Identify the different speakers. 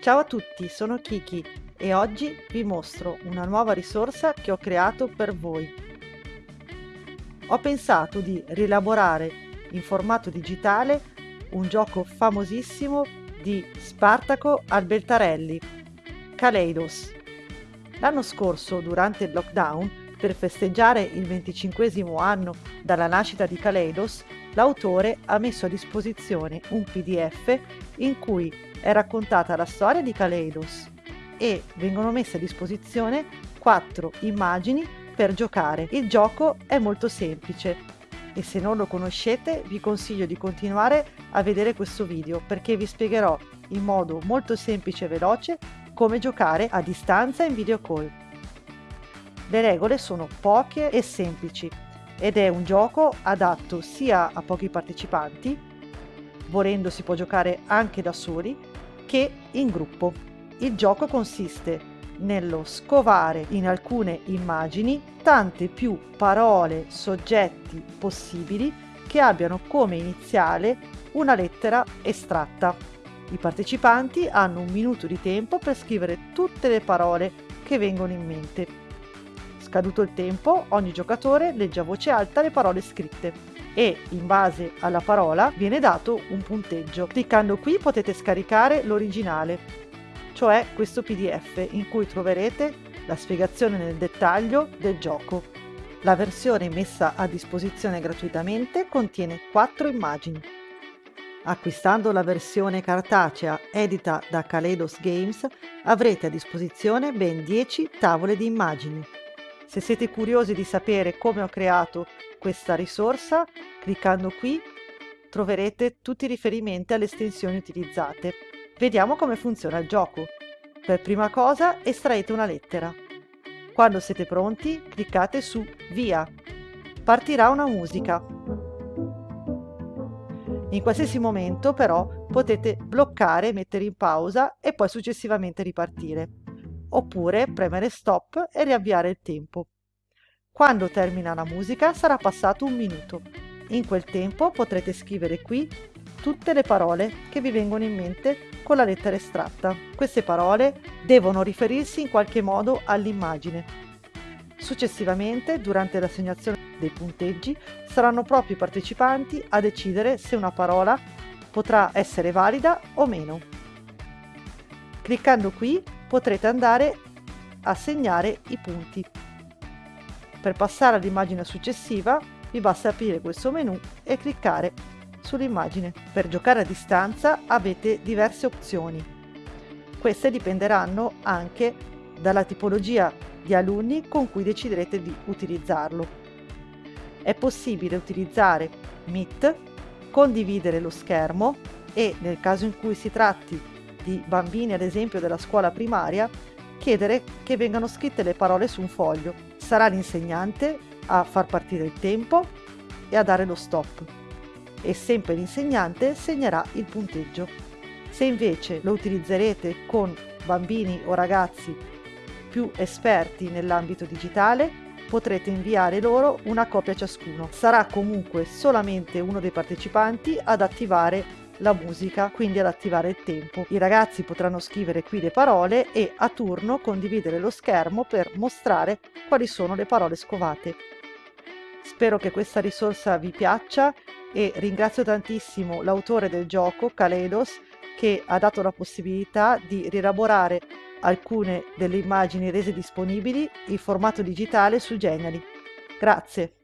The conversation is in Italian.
Speaker 1: Ciao a tutti, sono Kiki e oggi vi mostro una nuova risorsa che ho creato per voi. Ho pensato di rielaborare in formato digitale un gioco famosissimo di Spartaco Albertarelli, Kaleidos. L'anno scorso, durante il lockdown, per festeggiare il 25 anno dalla nascita di Kaleidos, l'autore ha messo a disposizione un PDF in cui è raccontata la storia di Kaleidos e vengono messe a disposizione quattro immagini per giocare. Il gioco è molto semplice e se non lo conoscete vi consiglio di continuare a vedere questo video perché vi spiegherò in modo molto semplice e veloce come giocare a distanza in video call. Le regole sono poche e semplici ed è un gioco adatto sia a pochi partecipanti, volendo si può giocare anche da soli, che in gruppo. Il gioco consiste nello scovare in alcune immagini tante più parole, soggetti possibili che abbiano come iniziale una lettera estratta. I partecipanti hanno un minuto di tempo per scrivere tutte le parole che vengono in mente Scaduto il tempo, ogni giocatore legge a voce alta le parole scritte e in base alla parola viene dato un punteggio. Cliccando qui potete scaricare l'originale, cioè questo PDF in cui troverete la spiegazione nel dettaglio del gioco. La versione messa a disposizione gratuitamente contiene 4 immagini. Acquistando la versione cartacea edita da Kaleidos Games avrete a disposizione ben 10 tavole di immagini. Se siete curiosi di sapere come ho creato questa risorsa, cliccando qui troverete tutti i riferimenti alle estensioni utilizzate. Vediamo come funziona il gioco. Per prima cosa estraete una lettera. Quando siete pronti cliccate su Via. Partirà una musica. In qualsiasi momento però potete bloccare, mettere in pausa e poi successivamente ripartire oppure premere stop e riavviare il tempo. Quando termina la musica sarà passato un minuto. In quel tempo potrete scrivere qui tutte le parole che vi vengono in mente con la lettera estratta. Queste parole devono riferirsi in qualche modo all'immagine. Successivamente, durante l'assegnazione dei punteggi, saranno proprio i partecipanti a decidere se una parola potrà essere valida o meno. Cliccando qui potrete andare a segnare i punti. Per passare all'immagine successiva vi basta aprire questo menu e cliccare sull'immagine. Per giocare a distanza avete diverse opzioni. Queste dipenderanno anche dalla tipologia di alunni con cui deciderete di utilizzarlo. È possibile utilizzare Meet, condividere lo schermo e nel caso in cui si tratti di bambini ad esempio della scuola primaria chiedere che vengano scritte le parole su un foglio. Sarà l'insegnante a far partire il tempo e a dare lo stop e sempre l'insegnante segnerà il punteggio. Se invece lo utilizzerete con bambini o ragazzi più esperti nell'ambito digitale, potrete inviare loro una copia ciascuno. Sarà comunque solamente uno dei partecipanti ad attivare la musica, quindi ad attivare il tempo. I ragazzi potranno scrivere qui le parole e a turno condividere lo schermo per mostrare quali sono le parole scovate. Spero che questa risorsa vi piaccia e ringrazio tantissimo l'autore del gioco, Kaleidos, che ha dato la possibilità di rielaborare alcune delle immagini rese disponibili in formato digitale su Geniali. Grazie!